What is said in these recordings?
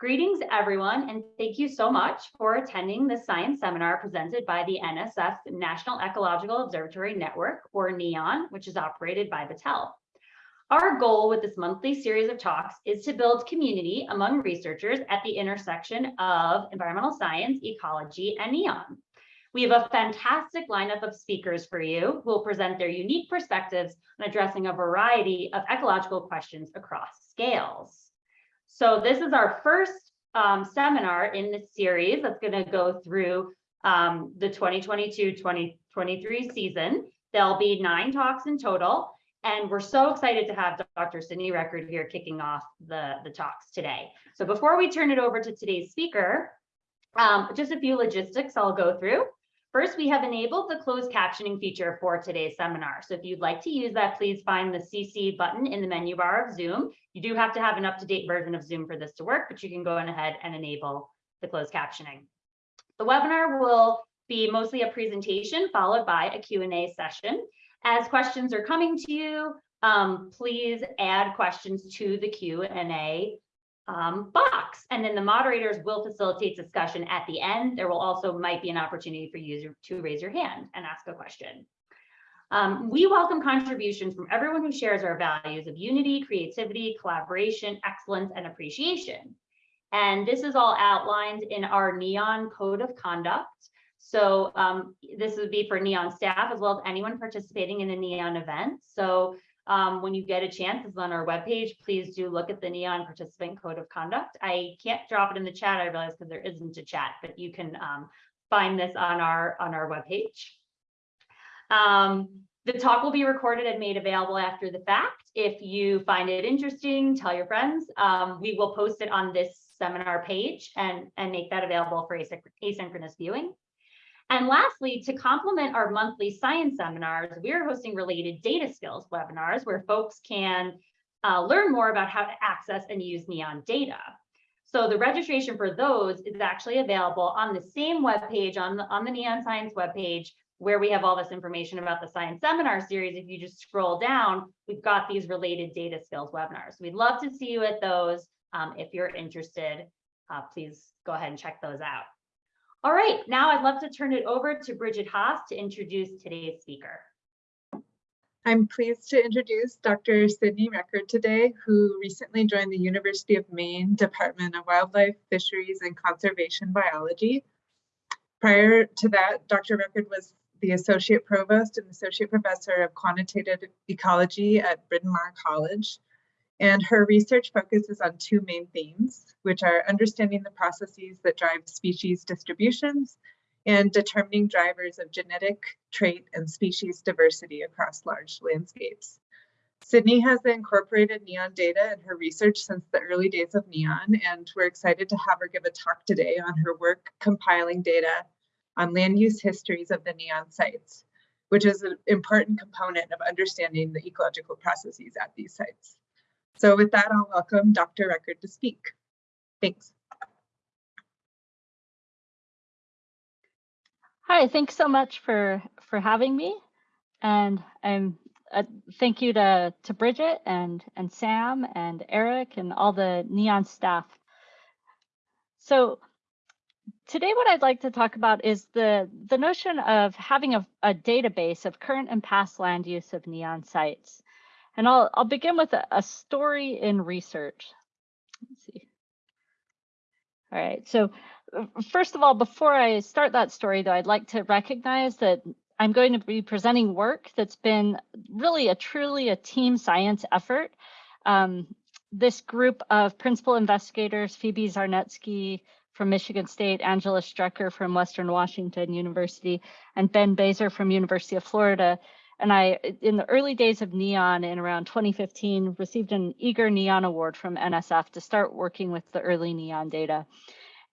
Greetings, everyone, and thank you so much for attending the science seminar presented by the NSF National Ecological Observatory Network, or NEON, which is operated by Battelle. Our goal with this monthly series of talks is to build community among researchers at the intersection of environmental science, ecology, and NEON. We have a fantastic lineup of speakers for you who will present their unique perspectives on addressing a variety of ecological questions across scales. So this is our first um, seminar in this series that's going to go through um, the 2022-2023 season. There'll be nine talks in total, and we're so excited to have Dr. Sydney Record here kicking off the, the talks today. So before we turn it over to today's speaker, um, just a few logistics I'll go through. First, we have enabled the closed captioning feature for today's seminar. So if you'd like to use that, please find the CC button in the menu bar of Zoom. You do have to have an up-to-date version of Zoom for this to work, but you can go ahead and enable the closed captioning. The webinar will be mostly a presentation followed by a Q&A session. As questions are coming to you, um, please add questions to the Q&A um, box. And then the moderators will facilitate discussion at the end. There will also might be an opportunity for you to raise your hand and ask a question. Um, we welcome contributions from everyone who shares our values of unity, creativity, collaboration, excellence, and appreciation. And this is all outlined in our NEON Code of Conduct. So um, this would be for NEON staff as well as anyone participating in a NEON event. So um, when you get a chance, it's on our webpage. Please do look at the NEON Participant Code of Conduct. I can't drop it in the chat, I realize, because there isn't a chat, but you can um, find this on our on our webpage. Um, the talk will be recorded and made available after the fact. If you find it interesting, tell your friends. Um, we will post it on this seminar page and, and make that available for asynchronous viewing. And lastly, to complement our monthly science seminars, we're hosting related data skills webinars where folks can uh, learn more about how to access and use NEON data. So the registration for those is actually available on the same webpage on the, on the NEON Science webpage where we have all this information about the science seminar series. If you just scroll down, we've got these related data skills webinars. We'd love to see you at those. Um, if you're interested, uh, please go ahead and check those out. All right, now I'd love to turn it over to Bridget Haas to introduce today's speaker. I'm pleased to introduce Dr. Sydney Record today, who recently joined the University of Maine Department of Wildlife, Fisheries, and Conservation Biology. Prior to that, Dr. Record was the Associate Provost and Associate Professor of Quantitative Ecology at Bryn Mawr College. And her research focuses on two main themes, which are understanding the processes that drive species distributions and determining drivers of genetic, trait, and species diversity across large landscapes. Sydney has incorporated NEON data in her research since the early days of NEON, and we're excited to have her give a talk today on her work compiling data on land use histories of the NEON sites, which is an important component of understanding the ecological processes at these sites. So with that, I'll welcome Dr. Record to speak. Thanks. Hi, thanks so much for for having me, and I'm uh, thank you to to Bridget and and Sam and Eric and all the Neon staff. So today, what I'd like to talk about is the the notion of having a, a database of current and past land use of Neon sites. And I'll, I'll begin with a, a story in research. Let's see. All right, so uh, first of all, before I start that story though, I'd like to recognize that I'm going to be presenting work that's been really a truly a team science effort. Um, this group of principal investigators, Phoebe Zarnetske from Michigan State, Angela Strecker from Western Washington University, and Ben Baiser from University of Florida and I, in the early days of NEON in around 2015, received an Eager NEON Award from NSF to start working with the early NEON data.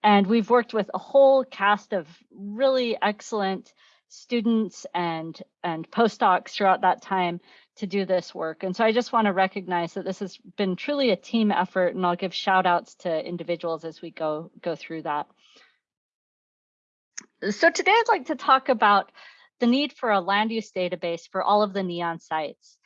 And we've worked with a whole cast of really excellent students and, and postdocs throughout that time to do this work. And so I just want to recognize that this has been truly a team effort and I'll give shout outs to individuals as we go, go through that. So today I'd like to talk about the need for a land use database for all of the NEON sites.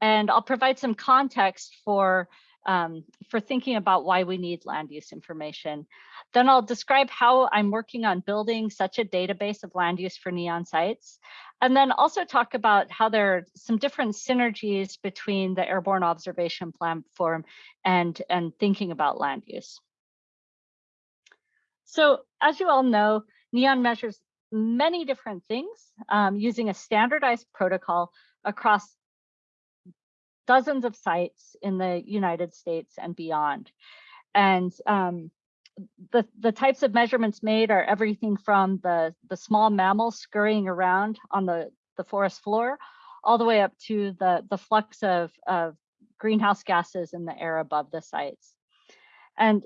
And I'll provide some context for um, for thinking about why we need land use information. Then I'll describe how I'm working on building such a database of land use for neon sites. And then also talk about how there are some different synergies between the airborne observation platform and, and thinking about land use. So as you all know, NEON measures many different things um, using a standardized protocol across dozens of sites in the United States and beyond. And um, the, the types of measurements made are everything from the, the small mammals scurrying around on the, the forest floor, all the way up to the, the flux of, of greenhouse gases in the air above the sites. And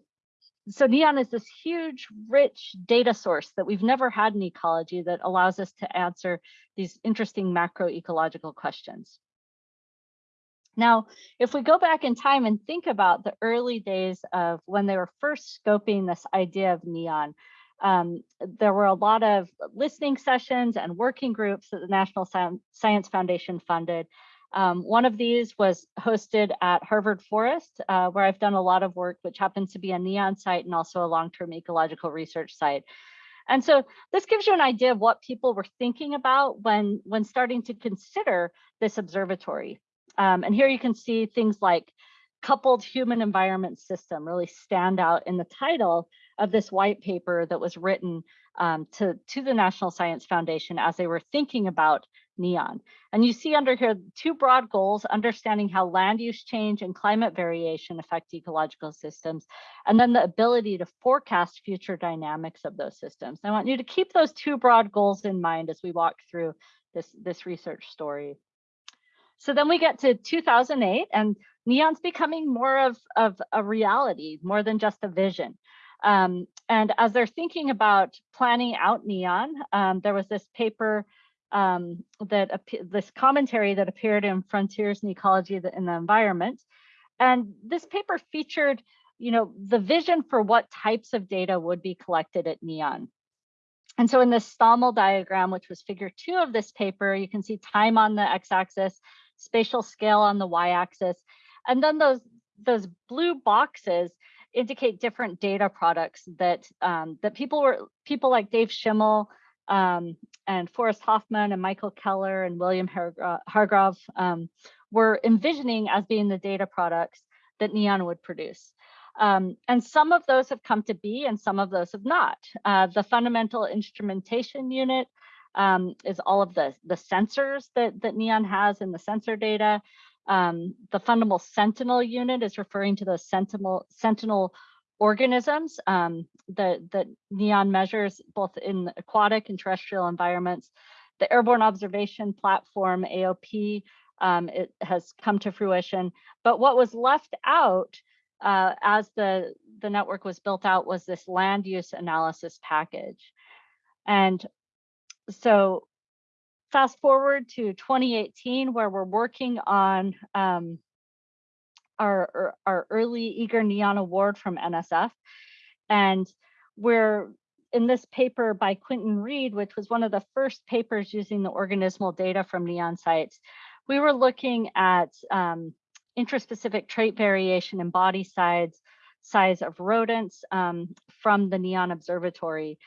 so NEON is this huge, rich data source that we've never had in ecology that allows us to answer these interesting macro ecological questions. Now, if we go back in time and think about the early days of when they were first scoping this idea of NEON, um, there were a lot of listening sessions and working groups that the National Science Foundation funded. Um, one of these was hosted at Harvard Forest, uh, where I've done a lot of work, which happens to be a NEON site and also a long-term ecological research site. And so this gives you an idea of what people were thinking about when, when starting to consider this observatory. Um, and here you can see things like coupled human environment system really stand out in the title of this white paper that was written um, to, to the National Science Foundation as they were thinking about NEON. And you see under here two broad goals, understanding how land use change and climate variation affect ecological systems, and then the ability to forecast future dynamics of those systems. I want you to keep those two broad goals in mind as we walk through this, this research story. So then we get to 2008 and neon's becoming more of, of a reality, more than just a vision. Um, and as they're thinking about planning out neon, um, there was this paper um, that this commentary that appeared in Frontiers in Ecology in the Environment. And this paper featured, you know, the vision for what types of data would be collected at NEON. And so in this Stommel diagram, which was figure two of this paper, you can see time on the x-axis spatial scale on the y-axis. And then those, those blue boxes indicate different data products that um, that people were people like Dave Schimel um, and Forrest Hoffman and Michael Keller and William Hargrove um, were envisioning as being the data products that NEON would produce. Um, and some of those have come to be and some of those have not. Uh, the fundamental instrumentation unit um, is all of the, the sensors that, that NEON has in the sensor data. Um, the fundamental sentinel unit is referring to those sentinel, sentinel organisms um, that, that NEON measures both in aquatic and terrestrial environments. The Airborne Observation Platform, AOP, um, it has come to fruition. But what was left out uh, as the, the network was built out was this land use analysis package. And so fast forward to 2018, where we're working on um, our, our early Eager Neon Award from NSF. And we're in this paper by Quentin Read, which was one of the first papers using the organismal data from neon sites, we were looking at um, intraspecific trait variation in body size, size of rodents um, from the neon observatory.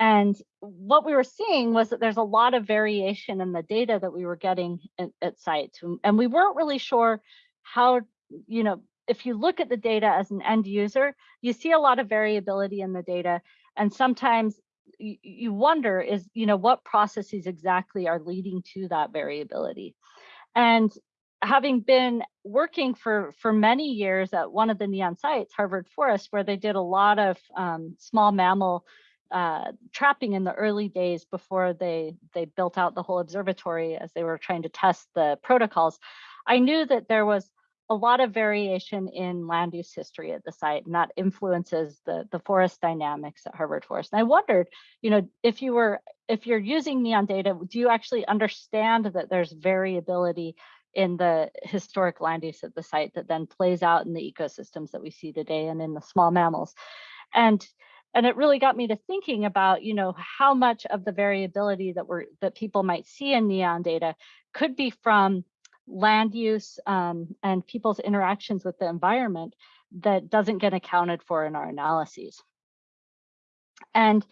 And what we were seeing was that there's a lot of variation in the data that we were getting at, at sites. And we weren't really sure how, you know, if you look at the data as an end user, you see a lot of variability in the data. And sometimes you wonder is, you know, what processes exactly are leading to that variability. And having been working for for many years at one of the neon sites harvard forest where they did a lot of um, small mammal uh, trapping in the early days before they they built out the whole observatory as they were trying to test the protocols, I knew that there was a lot of variation in land use history at the site, and that influences the the forest dynamics at Harvard Forest. And I wondered, you know, if you were if you're using neon data, do you actually understand that there's variability in the historic land use at the site that then plays out in the ecosystems that we see today and in the small mammals? And and it really got me to thinking about you know how much of the variability that we're that people might see in neon data could be from land use um, and people's interactions with the environment that doesn't get accounted for in our analyses. And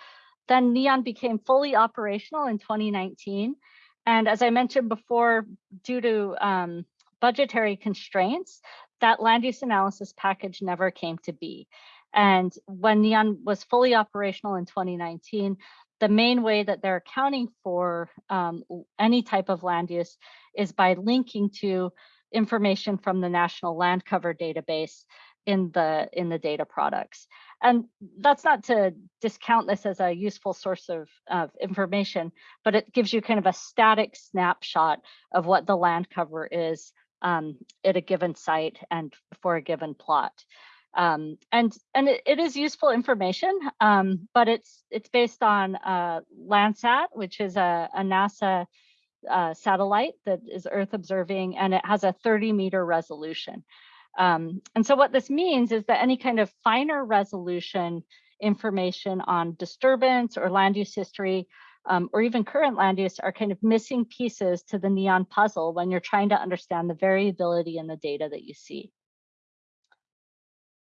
then NEON became fully operational in 2019. And as I mentioned before, due to um, budgetary constraints, that land use analysis package never came to be. And when NEON was fully operational in 2019, the main way that they're accounting for um, any type of land use is by linking to information from the National Land Cover Database in the in the data products. And that's not to discount this as a useful source of, of information, but it gives you kind of a static snapshot of what the land cover is um, at a given site and for a given plot. Um, and and it, it is useful information, um, but it's it's based on uh, Landsat, which is a, a NASA uh, satellite that is Earth observing, and it has a 30 meter resolution. Um, and so what this means is that any kind of finer resolution information on disturbance or land use history um, or even current land use are kind of missing pieces to the NEON puzzle when you're trying to understand the variability in the data that you see.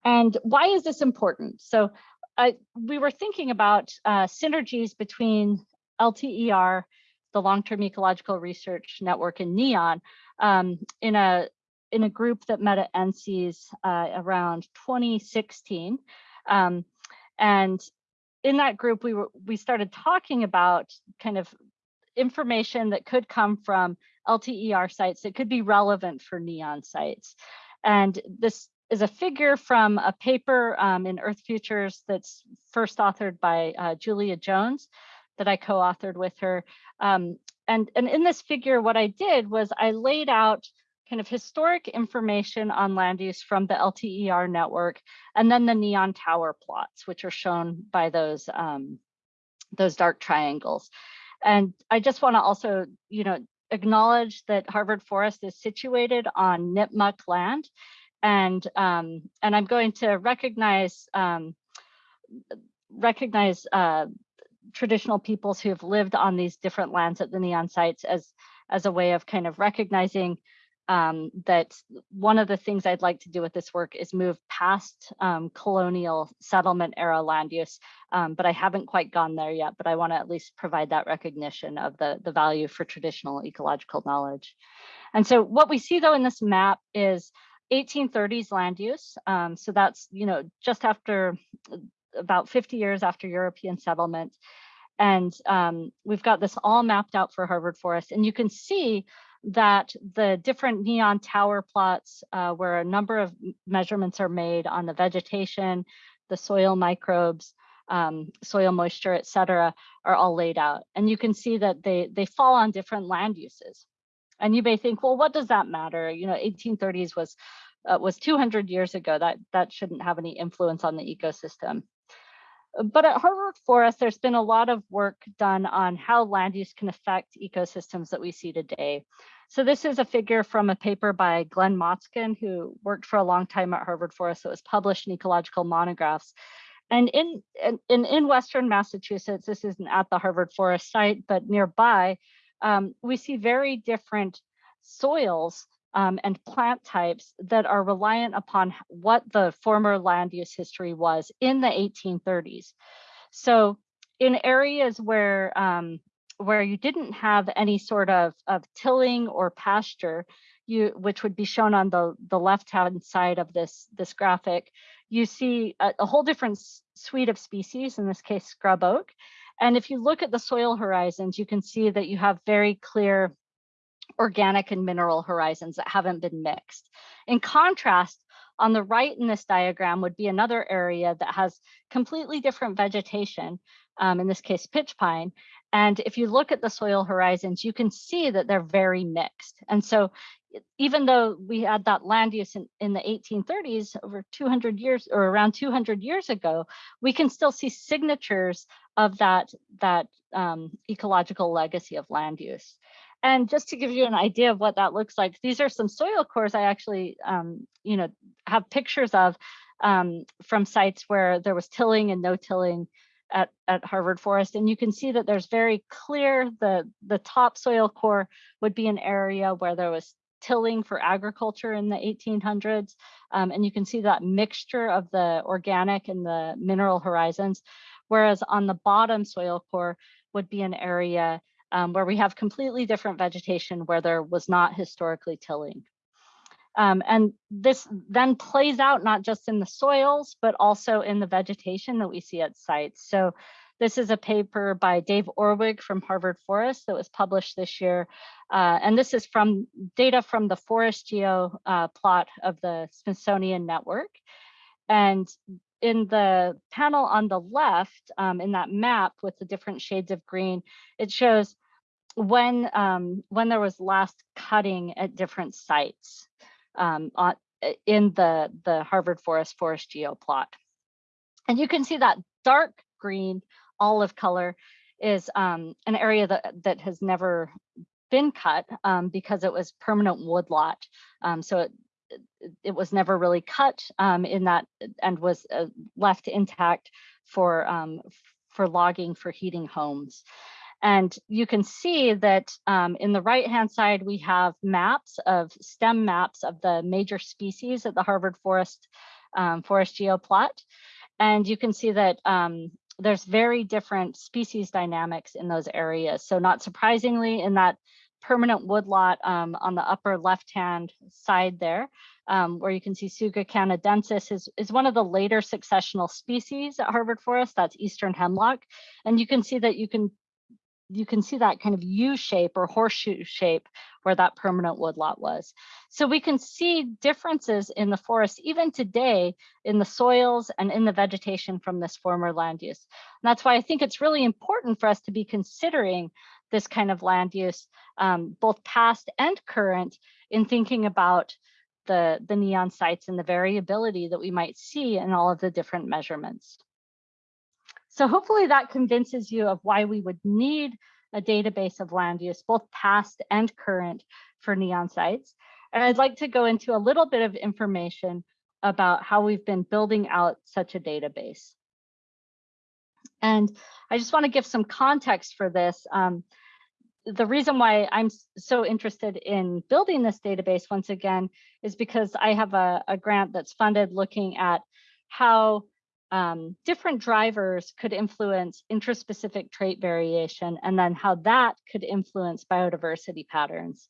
And why is this important? So I, we were thinking about uh, synergies between LTER, the Long-Term Ecological Research Network and NEON um, in a in a group that met at NCEAS uh, around 2016. Um, and in that group, we were we started talking about kind of information that could come from LTER sites that could be relevant for NEON sites. And this is a figure from a paper um, in Earth's Future that's first authored by uh, Julia Jones that I co-authored with her. Um, and, and in this figure, what I did was I laid out kind of historic information on land use from the LTER network, and then the neon tower plots, which are shown by those, um, those dark triangles. And I just wanna also, you know, acknowledge that Harvard Forest is situated on Nipmuc land. And, um, and I'm going to recognize, um, recognize uh, traditional peoples who have lived on these different lands at the neon sites as, as a way of kind of recognizing um, that one of the things I'd like to do with this work is move past um, colonial settlement era land use, um, but I haven't quite gone there yet, but I wanna at least provide that recognition of the, the value for traditional ecological knowledge. And so what we see though in this map is 1830s land use. Um, so that's, you know, just after about 50 years after European settlement. And um, we've got this all mapped out for Harvard Forest. And you can see that the different neon tower plots uh, where a number of measurements are made on the vegetation, the soil microbes, um, soil moisture, et cetera, are all laid out. And you can see that they, they fall on different land uses. And you may think, well, what does that matter? You know, 1830s was uh, was 200 years ago. That that shouldn't have any influence on the ecosystem. But at Harvard Forest, there's been a lot of work done on how land use can affect ecosystems that we see today. So this is a figure from a paper by Glenn Motzkin, who worked for a long time at Harvard Forest. It was published in ecological monographs. And in, in, in Western Massachusetts, this isn't at the Harvard Forest site, but nearby, um, we see very different soils um, and plant types that are reliant upon what the former land use history was in the 1830s. So in areas where um, where you didn't have any sort of, of tilling or pasture, you which would be shown on the, the left-hand side of this, this graphic, you see a, a whole different suite of species, in this case, scrub oak. And if you look at the soil horizons, you can see that you have very clear organic and mineral horizons that haven't been mixed. In contrast, on the right in this diagram would be another area that has completely different vegetation, um, in this case, pitch pine. And if you look at the soil horizons, you can see that they're very mixed. And so even though we had that land use in, in the 1830s, over 200 years or around 200 years ago, we can still see signatures of that, that um, ecological legacy of land use. And just to give you an idea of what that looks like, these are some soil cores I actually, um, you know, have pictures of um, from sites where there was tilling and no tilling at, at Harvard Forest. And you can see that there's very clear, the, the top soil core would be an area where there was tilling for agriculture in the 1800s. Um, and you can see that mixture of the organic and the mineral horizons. Whereas on the bottom soil core would be an area um, where we have completely different vegetation where there was not historically tilling. Um, and this then plays out not just in the soils, but also in the vegetation that we see at sites. So this is a paper by Dave Orwig from Harvard Forest that was published this year. Uh, and this is from data from the Forest Geo uh, plot of the Smithsonian Network. And in the panel on the left, um, in that map with the different shades of green, it shows when um, when there was last cutting at different sites um, on, in the, the Harvard Forest Forest Geo plot. And you can see that dark green olive color is um, an area that, that has never been cut um, because it was permanent woodlot. Um, so it, it was never really cut um, in that and was uh, left intact for, um, for logging for heating homes. And you can see that um, in the right hand side, we have maps of stem maps of the major species at the Harvard Forest um, Forest Geoplot. And you can see that um, there's very different species dynamics in those areas. So not surprisingly, in that permanent woodlot um, on the upper left-hand side there, um, where you can see Tsuga canadensis is, is one of the later successional species at Harvard Forest, that's eastern hemlock. And you can see that you can you can see that kind of U shape or horseshoe shape where that permanent woodlot was. So we can see differences in the forest even today in the soils and in the vegetation from this former land use. And that's why I think it's really important for us to be considering this kind of land use, um, both past and current, in thinking about the, the neon sites and the variability that we might see in all of the different measurements. So hopefully that convinces you of why we would need a database of land use, both past and current for neon sites. And I'd like to go into a little bit of information about how we've been building out such a database. And I just want to give some context for this. Um, the reason why I'm so interested in building this database once again is because I have a, a grant that's funded looking at how um, different drivers could influence intraspecific trait variation and then how that could influence biodiversity patterns.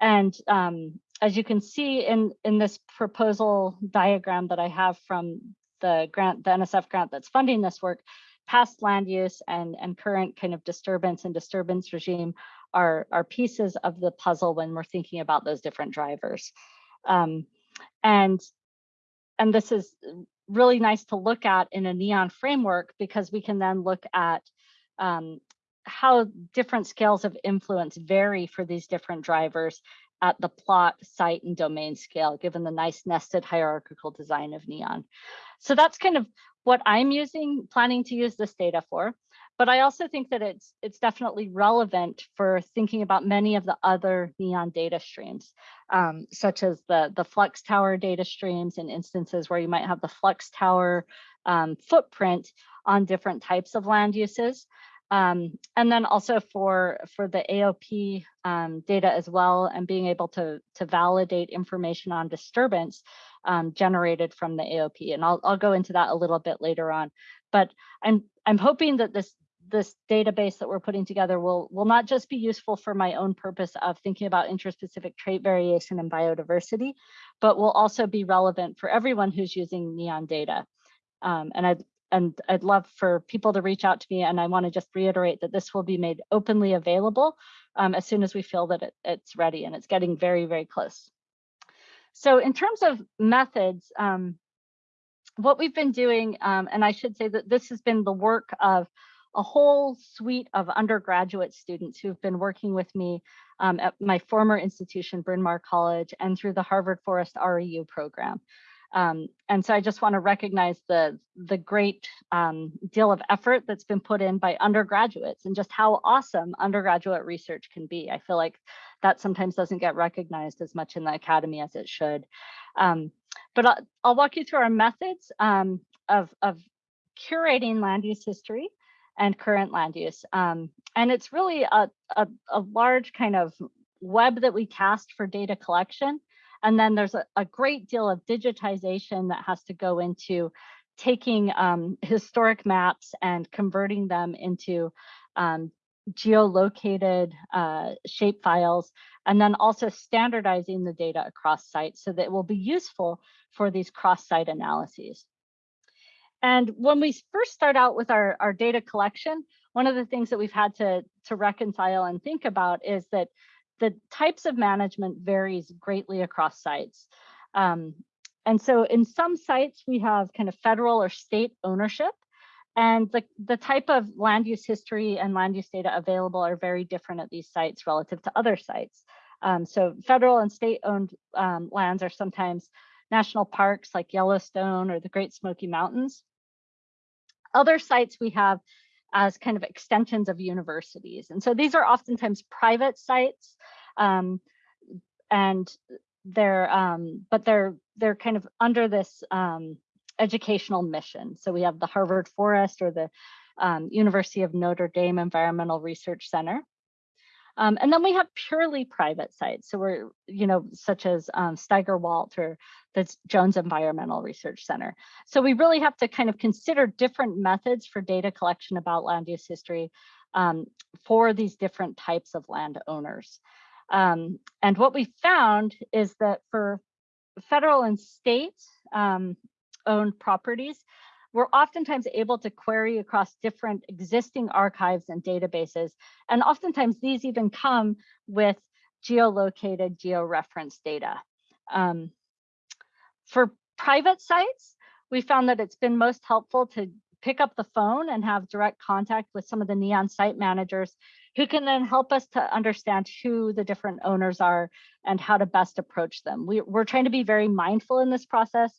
And um, as you can see in, in this proposal diagram that I have from the grant, the NSF grant that's funding this work, past land use and, and current kind of disturbance and disturbance regime are, are pieces of the puzzle when we're thinking about those different drivers. Um, and and this is really nice to look at in a neon framework because we can then look at um, how different scales of influence vary for these different drivers at the plot, site, and domain scale, given the nice nested hierarchical design of neon. So that's kind of what I'm using, planning to use this data for. But I also think that it's it's definitely relevant for thinking about many of the other neon data streams, um, such as the, the flux tower data streams and instances where you might have the flux tower um, footprint on different types of land uses. Um, and then also for, for the AOP um, data as well, and being able to, to validate information on disturbance um, generated from the AOP. And I'll, I'll go into that a little bit later on. But I'm, I'm hoping that this this database that we're putting together will, will not just be useful for my own purpose of thinking about interspecific trait variation and biodiversity, but will also be relevant for everyone who's using NEON data. Um, and I'd, and I'd love for people to reach out to me and I wanna just reiterate that this will be made openly available um, as soon as we feel that it, it's ready and it's getting very, very close. So in terms of methods, um, what we've been doing, um, and I should say that this has been the work of a whole suite of undergraduate students who've been working with me um, at my former institution, Bryn Mawr College, and through the Harvard Forest REU program. Um, and so I just want to recognize the, the great um, deal of effort that's been put in by undergraduates and just how awesome undergraduate research can be. I feel like that sometimes doesn't get recognized as much in the academy as it should. Um, but I'll, I'll, walk you through our methods um, of, of curating land use history and current land use. Um, and it's really a, a, a, large kind of web that we cast for data collection. And then there's a, a great deal of digitization that has to go into taking um, historic maps and converting them into um, geolocated uh, shape files, and then also standardizing the data across sites so that it will be useful for these cross-site analyses. And when we first start out with our, our data collection, one of the things that we've had to, to reconcile and think about is that the types of management varies greatly across sites. Um, and so in some sites, we have kind of federal or state ownership, and the, the type of land use history and land use data available are very different at these sites relative to other sites. Um, so federal and state owned um, lands are sometimes national parks like Yellowstone or the Great Smoky Mountains. Other sites we have as kind of extensions of universities. And so these are oftentimes private sites um, and they're, um, but they're, they're kind of under this um, educational mission. So we have the Harvard Forest or the um, University of Notre Dame Environmental Research Center. Um, and then we have purely private sites. So we're, you know, such as um, Steigerwaldt or the Jones Environmental Research Center. So we really have to kind of consider different methods for data collection about land use history um, for these different types of landowners. Um, and what we found is that for federal and state um, owned properties, we're oftentimes able to query across different existing archives and databases. And oftentimes these even come with geolocated georeference data. Um, for private sites, we found that it's been most helpful to pick up the phone and have direct contact with some of the NEON site managers who can then help us to understand who the different owners are and how to best approach them. We, are trying to be very mindful in this process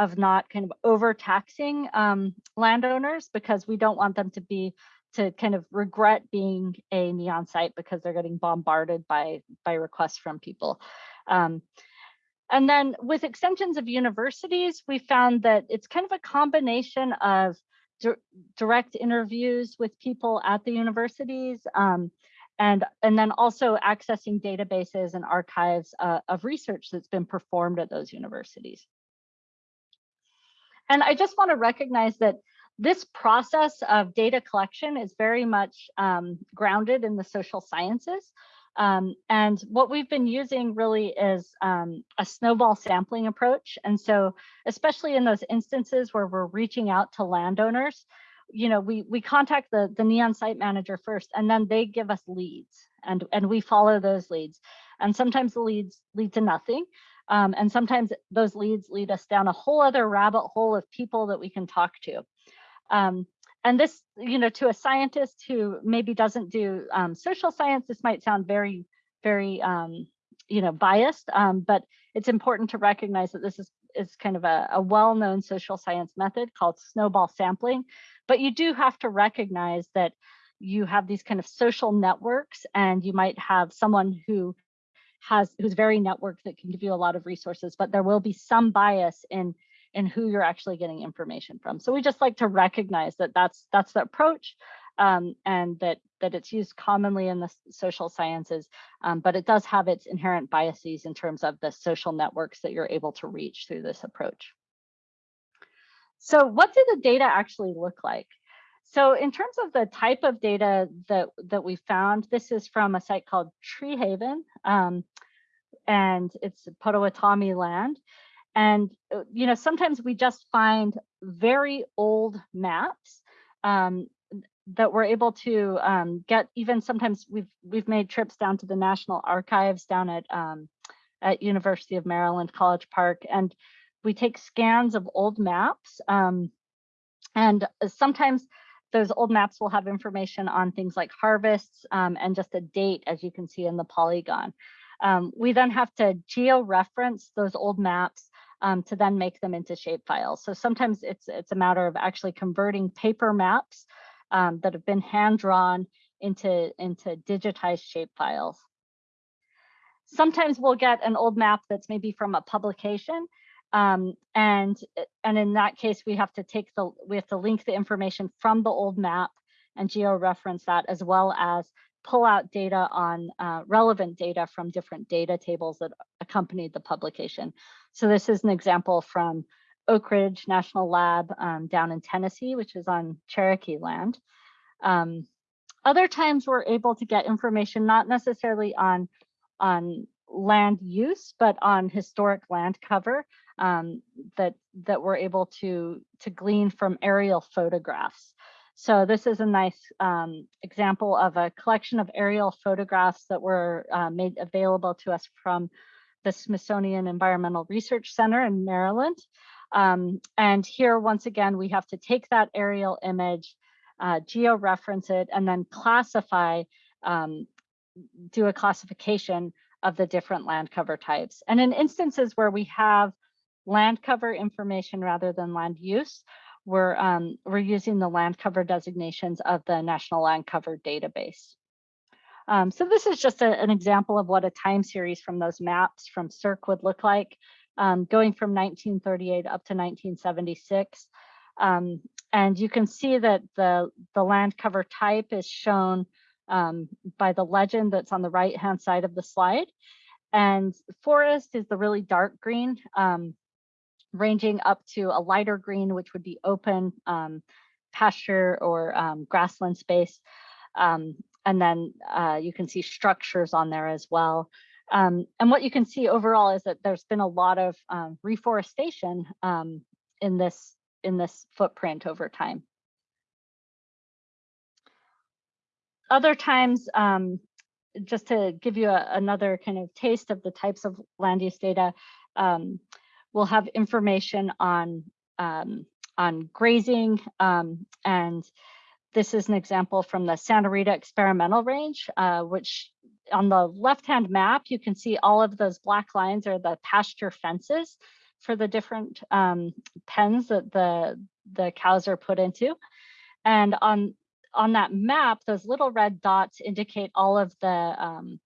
of not kind of overtaxing um, landowners because we don't want them to be to kind of regret being a neon site because they're getting bombarded by by requests from people. Um, and then with extensions of universities, we found that it's kind of a combination of di direct interviews with people at the universities um, and, and then also accessing databases and archives uh, of research that's been performed at those universities. And I just want to recognize that this process of data collection is very much um, grounded in the social sciences. Um, and what we've been using really is um, a snowball sampling approach. And so especially in those instances where we're reaching out to landowners, you know, we, we contact the, the NEON site manager first, and then they give us leads and, and we follow those leads. And sometimes the leads lead to nothing. Um, and sometimes those leads lead us down a whole other rabbit hole of people that we can talk to. Um, and this, you know, to a scientist who maybe doesn't do um, social science, this might sound very, very, um, you know, biased, um, but it's important to recognize that this is, is kind of a, a well-known social science method called snowball sampling. But you do have to recognize that you have these kind of social networks and you might have someone who has who's very networked that can give you a lot of resources, but there will be some bias in in who you're actually getting information from. So we just like to recognize that that's that's the approach um, and that that it's used commonly in the social sciences, um, but it does have its inherent biases in terms of the social networks that you're able to reach through this approach. So what do the data actually look like? So in terms of the type of data that, that we found, this is from a site called Treehaven, um, and it's Potawatomi land. And, uh, you know, sometimes we just find very old maps um, that we're able to um, get even sometimes we've we've made trips down to the National Archives down at um, at University of Maryland College Park and we take scans of old maps um, and sometimes those old maps will have information on things like harvests um, and just a date, as you can see in the polygon. Um, we then have to geo-reference those old maps um, to then make them into shapefiles. So sometimes it's, it's a matter of actually converting paper maps um, that have been hand-drawn into, into digitized shapefiles. Sometimes we'll get an old map that's maybe from a publication um, and, eh, and in that case, we have to take the, we have to link the information from the old map and geo-reference that as well as pull out data on uh, relevant data from different data tables that accompanied the publication. So this is an example from Oak Ridge National Lab um, down in Tennessee, which is on Cherokee land. Um, other times we're able to get information not necessarily on, on land use, but on historic land cover um, that, that we're able to, to glean from aerial photographs. So this is a nice um, example of a collection of aerial photographs that were uh, made available to us from the Smithsonian Environmental Research Center in Maryland. Um, and here, once again, we have to take that aerial image, uh, geo-reference it, and then classify, um, do a classification of the different land cover types. And in instances where we have land cover information rather than land use, we're, um, we're using the land cover designations of the National Land Cover Database. Um, so this is just a, an example of what a time series from those maps from SERC would look like, um, going from 1938 up to 1976. Um, and you can see that the, the land cover type is shown um, by the legend that's on the right hand side of the slide. And forest is the really dark green, um, ranging up to a lighter green, which would be open um, pasture or um, grassland space. Um, and then uh, you can see structures on there as well. Um, and what you can see overall is that there's been a lot of um, reforestation in this in this footprint over time. Other times, just to give you a, another kind of taste of the types of land use data, um, we'll have information on um, on grazing and this is an example from the Santa Rita experimental range, uh, which on the left-hand map, you can see all of those black lines are the pasture fences for the different um, pens that the, the cows are put into. And on, on that map, those little red dots indicate all of the, um,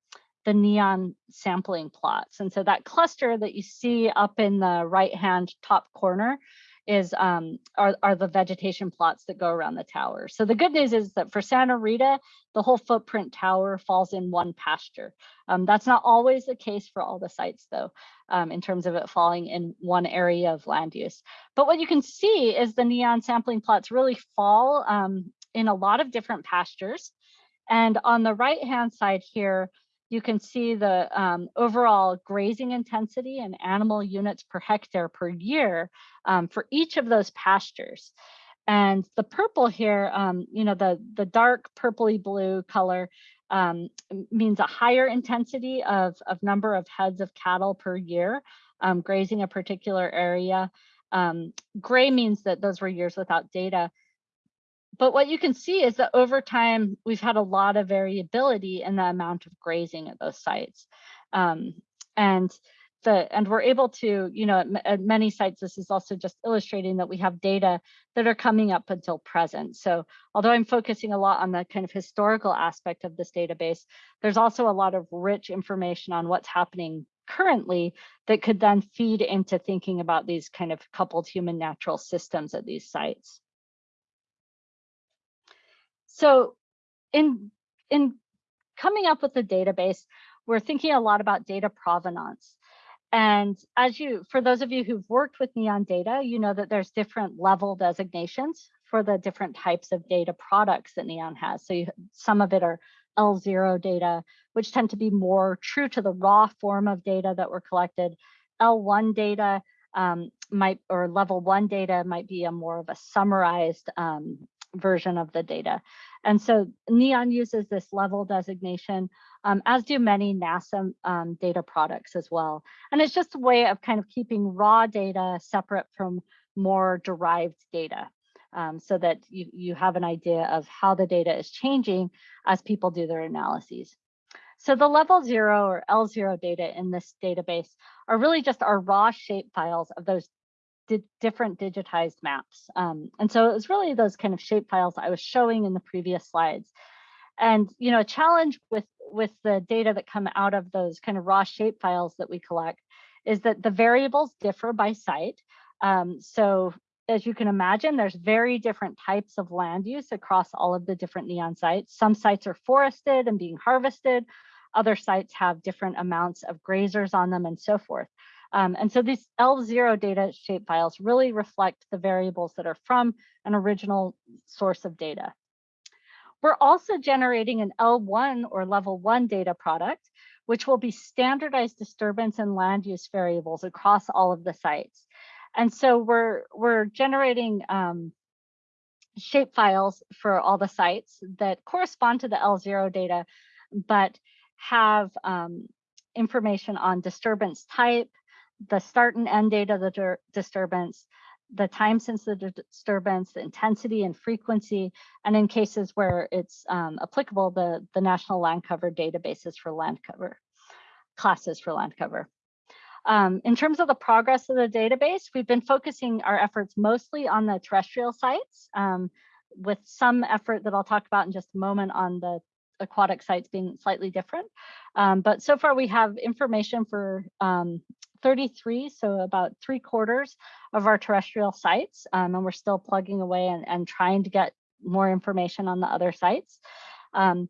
the neon sampling plots. And so that cluster that you see up in the right-hand top corner is um, are, are the vegetation plots that go around the tower. So the good news is that for Santa Rita, the whole footprint tower falls in one pasture. Um, that's not always the case for all the sites though, um, in terms of it falling in one area of land use. But what you can see is the neon sampling plots really fall um, in a lot of different pastures. And on the right hand side here, you can see the um, overall grazing intensity and animal units per hectare per year um, for each of those pastures. And the purple here, um, you know, the, the dark purpley blue color um, means a higher intensity of, of number of heads of cattle per year um, grazing a particular area. Um, gray means that those were years without data but what you can see is that over time, we've had a lot of variability in the amount of grazing at those sites. Um, and the, and we're able to, you know, at, at, many sites, this is also just illustrating that we have data that are coming up until present. So although I'm focusing a lot on the kind of historical aspect of this database, there's also a lot of rich information on what's happening currently that could then feed into thinking about these kind of coupled human natural systems at these sites. So in, in coming up with the database, we're thinking a lot about data provenance. And as you, for those of you who've worked with Neon data, you know that there's different level designations for the different types of data products that Neon has. So you, some of it are L0 data, which tend to be more true to the raw form of data that were collected. L1 data um, might, or level one data might be a more of a summarized um, version of the data. And so NEON uses this level designation, um, as do many NASA um, data products as well. And it's just a way of kind of keeping raw data separate from more derived data. Um, so that you, you have an idea of how the data is changing as people do their analyses. So the level zero or L0 data in this database are really just our raw shape files of those di different digitized maps. Um, and so it was really those kind of shape files I was showing in the previous slides. And you know, a challenge with with the data that come out of those kind of raw shape files that we collect is that the variables differ by site. Um, so as you can imagine, there's very different types of land use across all of the different neon sites. Some sites are forested and being harvested. Other sites have different amounts of grazers on them and so forth. Um, and so these L0 data shapefiles really reflect the variables that are from an original source of data. We're also generating an L1 or level one data product, which will be standardized disturbance and land use variables across all of the sites. And so we're, we're generating um, shape files for all the sites that correspond to the L0 data, but have um, information on disturbance type, the start and end date of the disturbance, the time since the disturbance, the intensity and frequency, and in cases where it's um, applicable, the, the National Land Cover databases for land cover, classes for land cover. Um, in terms of the progress of the database, we've been focusing our efforts mostly on the terrestrial sites, um, with some effort that I'll talk about in just a moment on the aquatic sites being slightly different. Um, but so far we have information for um, 33, so about three quarters of our terrestrial sites, um, and we're still plugging away and, and, trying to get more information on the other sites. Um,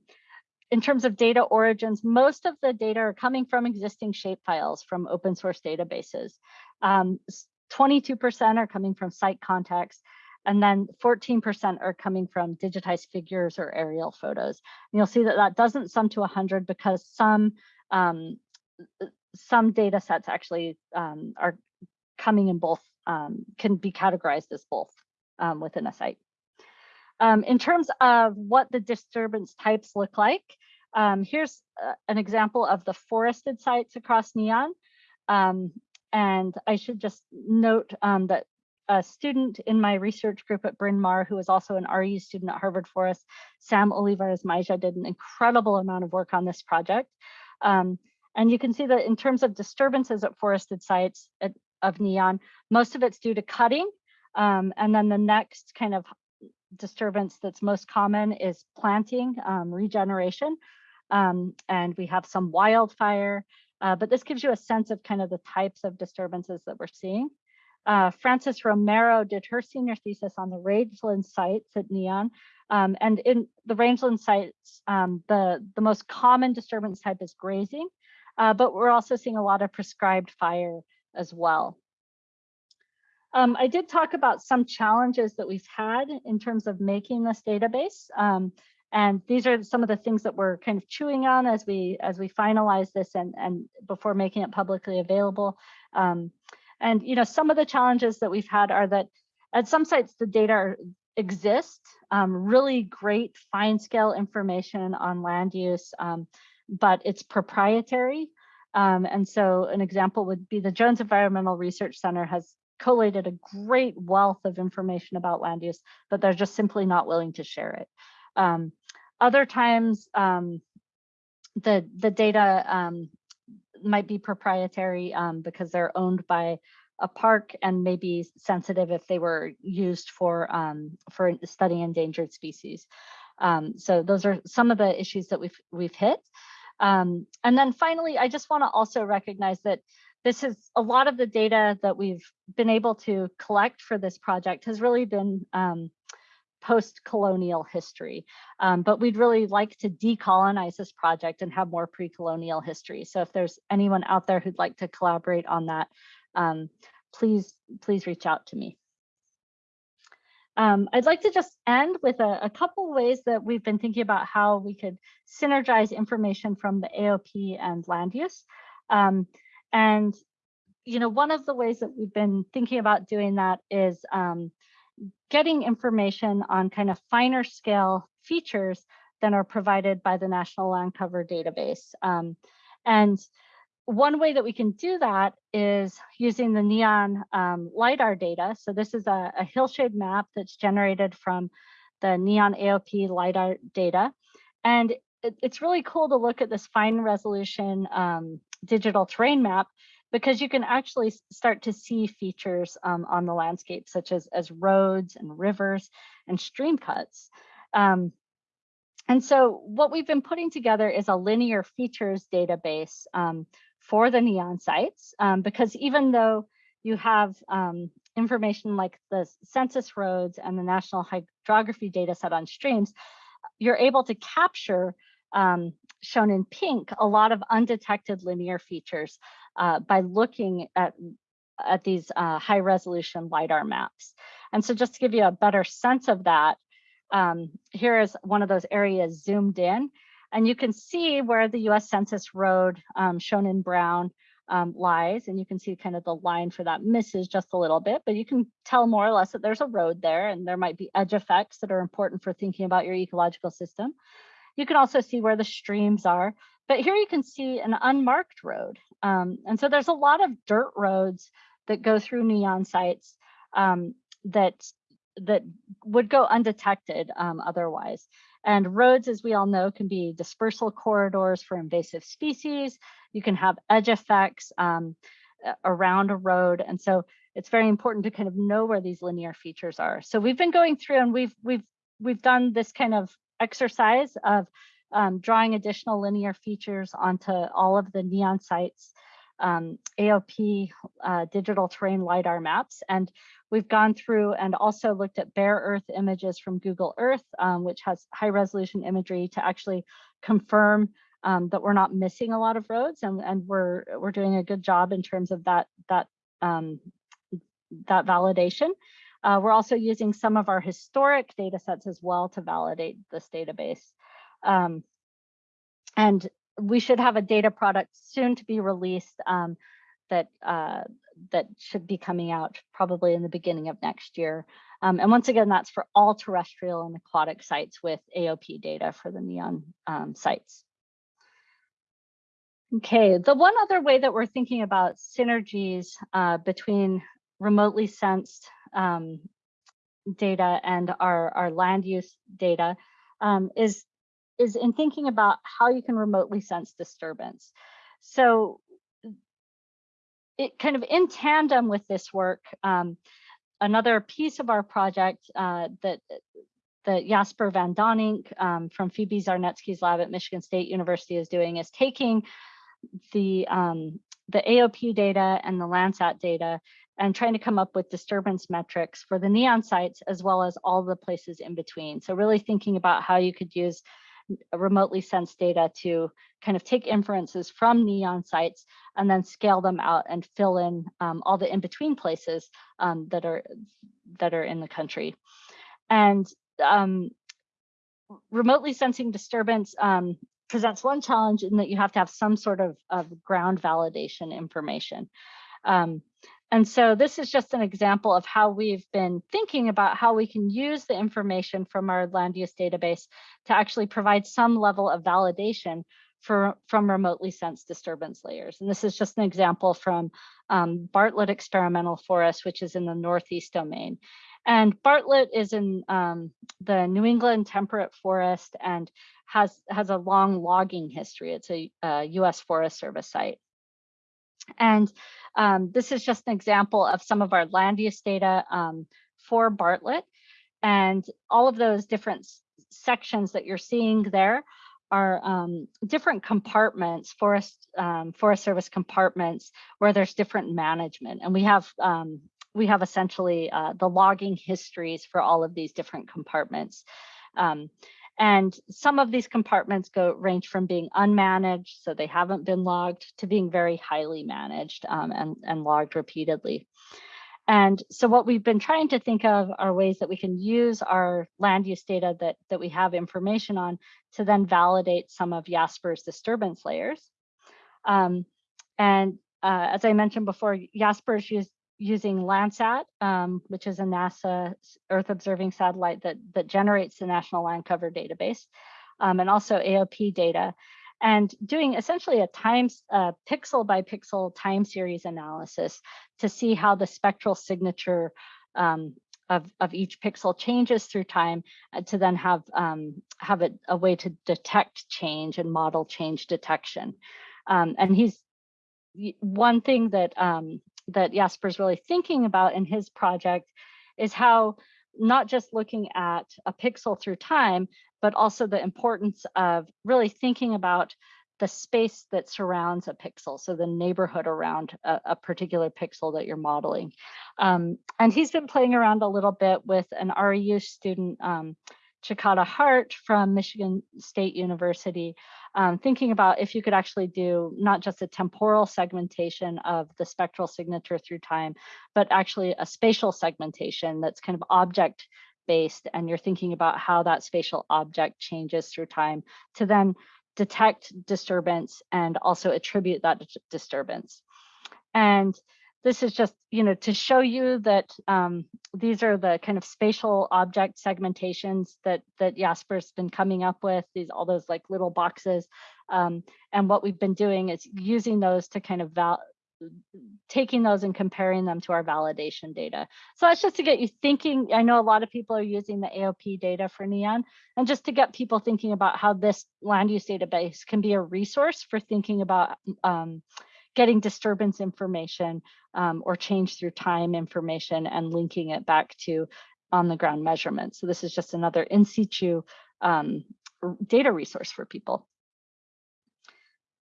in terms of data origins, most of the data are coming from existing shapefiles from open source databases. 22% um, are coming from site context, and then 14% are coming from digitized figures or aerial photos. And you'll see that that doesn't sum to 100 because some um, some data sets actually um, are coming in both, um, can be categorized as both um, within a site. Um, in terms of what the disturbance types look like, um, here's uh, an example of the forested sites across Neon. And I should just note that a student in my research group at Bryn Mawr, who is also an REU student at Harvard Forest, Sam Olivares Maija, did an incredible amount of work on this project. Um, and you can see that in terms of disturbances at forested sites at, of neon, most of it's due to cutting. Um, and then the next kind of disturbance that's most common is planting, um, regeneration. Um, and we have some wildfire, uh, but this gives you a sense of kind of the types of disturbances that we're seeing. Uh, Frances Romero did her senior thesis on the rangeland sites at Neon. Um, and in the rangeland sites, um, the, the most common disturbance type is grazing uh, but we're also seeing a lot of prescribed fire as well. Um, I did talk about some challenges that we've had in terms of making this database. Um, and these are some of the things that we're kind of chewing on as we as we finalize this and, and before making it publicly available. And you know, some of the challenges that we've had are that at some sites the data exist, um, really great fine scale information on land use, um, but it's proprietary. Um, and so an example would be the Jones Environmental Research Center has collated a great wealth of information about land use, but they're just simply not willing to share it. Um, other times, um, the, the data um, might be proprietary um, because they're owned by a park and maybe sensitive if they were used for um, for studying endangered species. Um, so those are some of the issues that we've we've hit. Um, and then finally, I just want to also recognize that this is a lot of the data that we've been able to collect for this project has really been um, post-colonial history. Um, but we'd really like to decolonize this project and have more pre-colonial history. So if there's anyone out there who'd like to collaborate on that, um, please, please reach out to me. Um, I'd like to just end with a, a couple ways that we've been thinking about how we could synergize information from the AOP and land use. Um, and, you know, one of the ways that we've been thinking about doing that is um, getting information on kind of finer scale features than are provided by the National Land Cover database. Um, and one way that we can do that is using the NEON um, LIDAR data. So this is a, a hillshade map that's generated from the NEON AOP LIDAR data. And it, it's really cool to look at this fine resolution um, digital terrain map because you can actually start to see features um, on the landscape, such as, as roads and rivers and stream cuts. Um, and so what we've been putting together is a linear features database um, for the neon sites, um, because even though you have um, information like the census roads and the national hydrography data set on streams, you're able to capture, um, shown in pink, a lot of undetected linear features uh, by looking at, at these uh, high resolution LiDAR maps. And so just to give you a better sense of that, um, here is one of those areas zoomed in, and you can see where the US Census Road um, shown in brown um, lies, and you can see kind of the line for that misses just a little bit, but you can tell more or less that there's a road there and there might be edge effects that are important for thinking about your ecological system. You can also see where the streams are, but here you can see an unmarked road. Um, and so there's a lot of dirt roads that go through neon sites um, that that would go undetected um, otherwise. And roads, as we all know, can be dispersal corridors for invasive species. You can have edge effects um, around a road. And so it's very important to kind of know where these linear features are. So we've been going through and we've we've we've done this kind of exercise of um, drawing additional linear features onto all of the neon sites um, AOP uh, digital terrain LiDAR maps. And we've gone through and also looked at bare earth images from Google Earth, um, which has high resolution imagery to actually confirm um, that we're not missing a lot of roads and, and we're, we're doing a good job in terms of that, that, um, that validation. Uh, we're also using some of our historic data sets as well to validate this database. Um, and we should have a data product soon to be released um, that uh, that should be coming out probably in the beginning of next year. Um, and once again, that's for all terrestrial and aquatic sites with AOP data for the NEON um, sites. Okay, the one other way that we're thinking about synergies uh, between remotely sensed um, data and our, our land use data um, is is in thinking about how you can remotely sense disturbance. So it kind of in tandem with this work, um, another piece of our project uh, that that Jasper van Donink um, from Phoebe Zarnetske's lab at Michigan State University is doing is taking the um, the AOP data and the Landsat data and trying to come up with disturbance metrics for the neon sites as well as all the places in between. So really thinking about how you could use remotely sensed data to kind of take inferences from neon sites and then scale them out and fill in um, all the in-between places um, that are that are in the country. And um, remotely sensing disturbance um, presents one challenge in that you have to have some sort of, of ground validation information. Um, and so this is just an example of how we've been thinking about how we can use the information from our land use database to actually provide some level of validation for, from remotely sensed disturbance layers. And this is just an example from um, Bartlett Experimental Forest, which is in the Northeast domain. And Bartlett is in um, the New England temperate forest and has, has a long logging history. It's a, a US Forest Service site. And um, this is just an example of some of our land use data um, for Bartlett. And all of those different sections that you're seeing there are um, different compartments, forest um, forest service compartments, where there's different management. And we have um, we have essentially uh, the logging histories for all of these different compartments. Um, and some of these compartments go range from being unmanaged, so they haven't been logged, to being very highly managed um, and, and logged repeatedly. And so what we've been trying to think of are ways that we can use our land use data that, that we have information on to then validate some of Jasper's disturbance layers. Um, and uh, as I mentioned before, Jasper's used using Landsat, um, which is a NASA Earth observing satellite that, that generates the National Land Cover Database, um, and also AOP data, and doing essentially a time pixel by pixel time series analysis to see how the spectral signature um, of, of each pixel changes through time uh, to then have, um, have it, a way to detect change and model change detection. Um, and he's one thing that um, that Jasper's really thinking about in his project is how not just looking at a pixel through time, but also the importance of really thinking about the space that surrounds a pixel, so the neighborhood around a, a particular pixel that you're modeling. Um, and he's been playing around a little bit with an REU student, um, Chikata Hart from Michigan State University, um, thinking about if you could actually do not just a temporal segmentation of the spectral signature through time, but actually a spatial segmentation that's kind of object based and you're thinking about how that spatial object changes through time to then detect disturbance and also attribute that disturbance. And this is just, you know, to show you that um, these are the kind of spatial object segmentations that that Jasper's been coming up with, these all those like little boxes. Um, and what we've been doing is using those to kind of val taking those and comparing them to our validation data. So that's just to get you thinking. I know a lot of people are using the AOP data for NEON, and just to get people thinking about how this land use database can be a resource for thinking about um, getting disturbance information um, or change through time information and linking it back to on the ground measurements. So this is just another in situ um, data resource for people.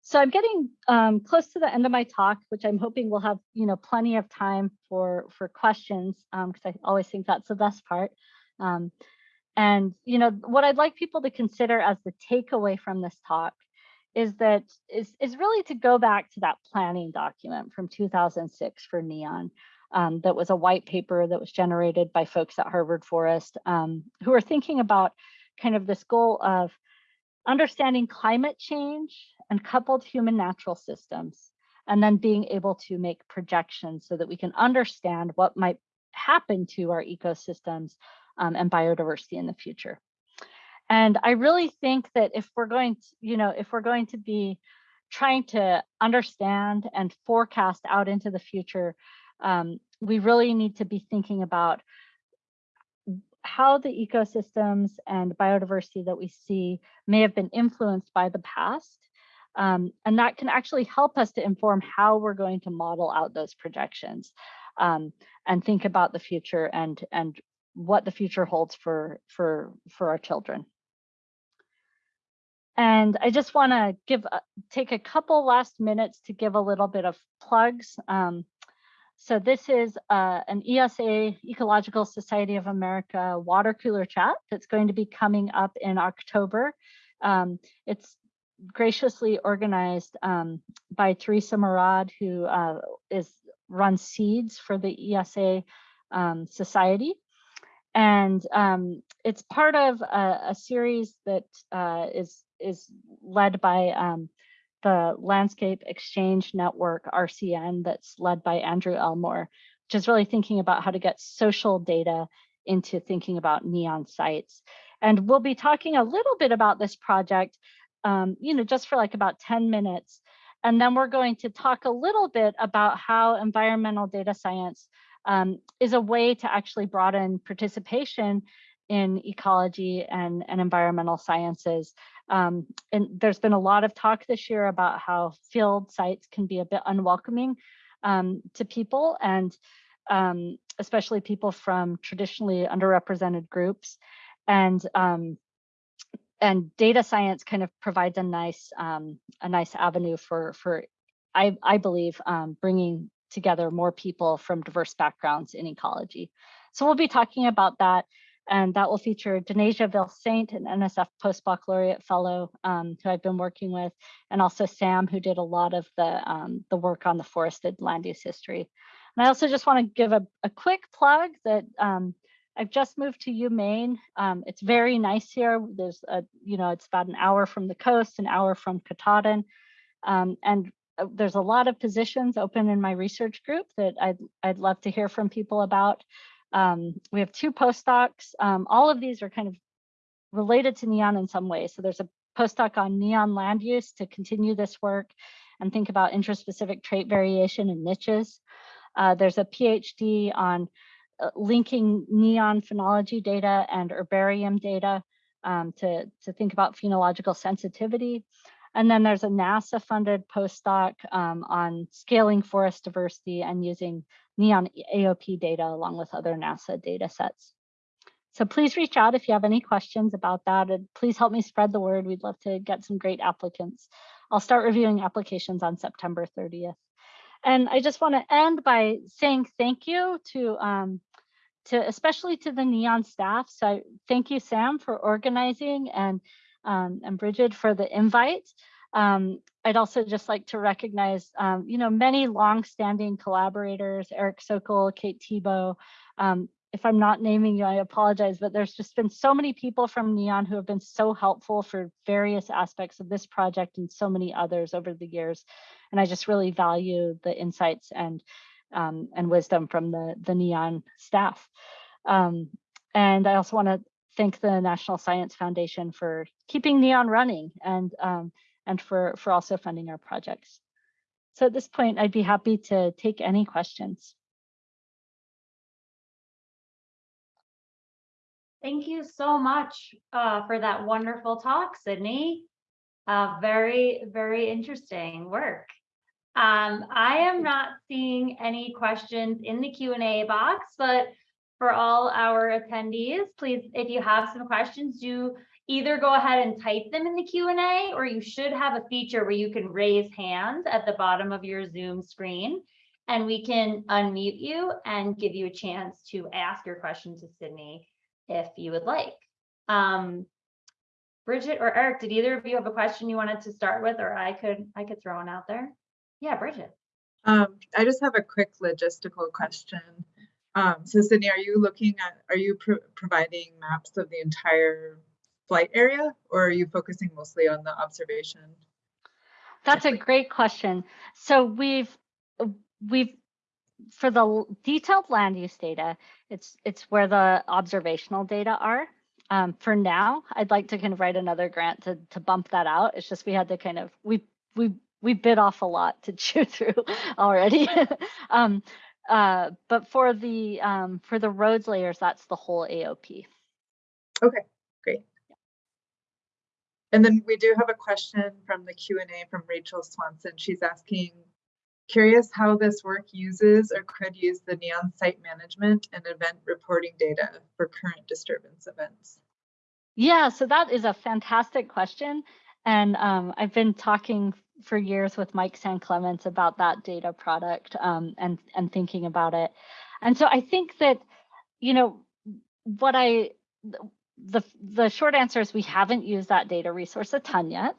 So I'm getting um, close to the end of my talk, which I'm hoping we'll have, you know, plenty of time for for questions because um, I always think that's the best part. Um, and you know, what I'd like people to consider as the takeaway from this talk is that is is really to go back to that planning document from 2006 for Neon. Um, that was a white paper that was generated by folks at Harvard Forest um, who are thinking about kind of this goal of understanding climate change and coupled human natural systems, and then being able to make projections so that we can understand what might happen to our ecosystems um, and biodiversity in the future. And I really think that if we're going to, you know, if we're going to be trying to understand and forecast out into the future, um, we really need to be thinking about how the ecosystems and biodiversity that we see may have been influenced by the past um, and that can actually help us to inform how we're going to model out those projections um, and think about the future and, and what the future holds for, for, for our children. And I just want to give take a couple last minutes to give a little bit of plugs. Um, so this is uh, an ESA, Ecological Society of America water cooler chat that's going to be coming up in October. Um, it's graciously organized um, by Teresa Mourad, who uh, is runs seeds for the ESA um, Society. And um, it's part of a, a series that uh, is is led by um, the Landscape Exchange Network, RCN, that's led by Andrew Elmore, which is really thinking about how to get social data into thinking about neon sites. And we'll be talking a little bit about this project um, you know, just for like about 10 minutes. And then we're going to talk a little bit about how environmental data science um, is a way to actually broaden participation in ecology and, and environmental sciences. Um, and there's been a lot of talk this year about how field sites can be a bit unwelcoming um, to people and um, especially people from traditionally underrepresented groups. And um, and data science kind of provides a nice um, a nice avenue for for I I believe um, bringing together more people from diverse backgrounds in ecology. So we'll be talking about that, and that will feature Denasia Ville-Saint, an NSF postbaccalaureate fellow um, who I've been working with, and also Sam, who did a lot of the um, the work on the forested land use history. And I also just want to give a, a quick plug that um, I've just moved to UMaine. Um, it's very nice here. There's a, you know, it's about an hour from the coast, an hour from Katahdin. Um, and uh, there's a lot of positions open in my research group that I'd, I'd love to hear from people about. Um, we have two postdocs. Um, all of these are kind of related to NEON in some way. So there's a postdoc on NEON land use to continue this work and think about interspecific trait variation and niches. Uh, there's a PhD on uh, linking neon phenology data and herbarium data um, to, to think about phenological sensitivity. And then there's a NASA funded postdoc um, on scaling forest diversity and using neon AOP data along with other NASA data sets. So please reach out if you have any questions about that. And please help me spread the word. We'd love to get some great applicants I'll start reviewing applications on September 30th. And I just want to end by saying thank you to um, to especially to the Neon staff. So I, thank you, Sam, for organizing and um, and Bridget for the invite. Um, I'd also just like to recognize, um, you know, many longstanding collaborators, Eric Sokol, Kate Thibault. Um, if I'm not naming you, I apologize, but there's just been so many people from NEON who have been so helpful for various aspects of this project and so many others over the years. And I just really value the insights and um, and wisdom from the, the NEON staff. Um, and I also want to thank the National Science Foundation for keeping NEON running and um, and for, for also funding our projects. So at this point, I'd be happy to take any questions. Thank you so much uh, for that wonderful talk, Sydney. Uh, very, very interesting work. Um, I am not seeing any questions in the Q and A box, but for all our attendees, please, if you have some questions, do either go ahead and type them in the Q and A, or you should have a feature where you can raise hands at the bottom of your Zoom screen, and we can unmute you and give you a chance to ask your question to Sydney if you would like. Um, Bridget or Eric, did either of you have a question you wanted to start with, or I could I could throw one out there? Yeah, Bridget. Um, I just have a quick logistical question. Um, so Sydney, are you looking at, are you pro providing maps of the entire flight area or are you focusing mostly on the observation? That's a great question. So we've we've for the detailed land use data, it's it's where the observational data are. Um, for now, I'd like to kind of write another grant to to bump that out. It's just we had to kind of we we we bit off a lot to chew through already. um, uh, but for the um, for the roads layers, that's the whole AOP. Okay. And then we do have a question from the Q&A from Rachel Swanson. She's asking, curious how this work uses or could use the NEON site management and event reporting data for current disturbance events. Yeah, so that is a fantastic question. And um, I've been talking for years with Mike SanClements about that data product um, and, and thinking about it. And so I think that, you know, what I, the, the short answer is we haven't used that data resource a ton yet.